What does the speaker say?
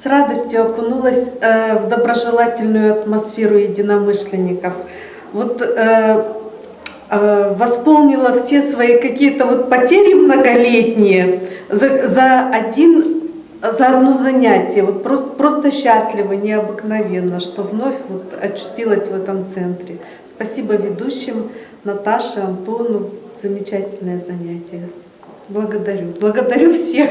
С радостью окунулась э, в доброжелательную атмосферу единомышленников. Вот э, э, восполнила все свои какие-то вот потери многолетние за, за один за одно занятие. Вот просто, просто счастлива, необыкновенно, что вновь вот очутилась в этом центре. Спасибо ведущим Наташе, Антону. Замечательное занятие. Благодарю. Благодарю всех.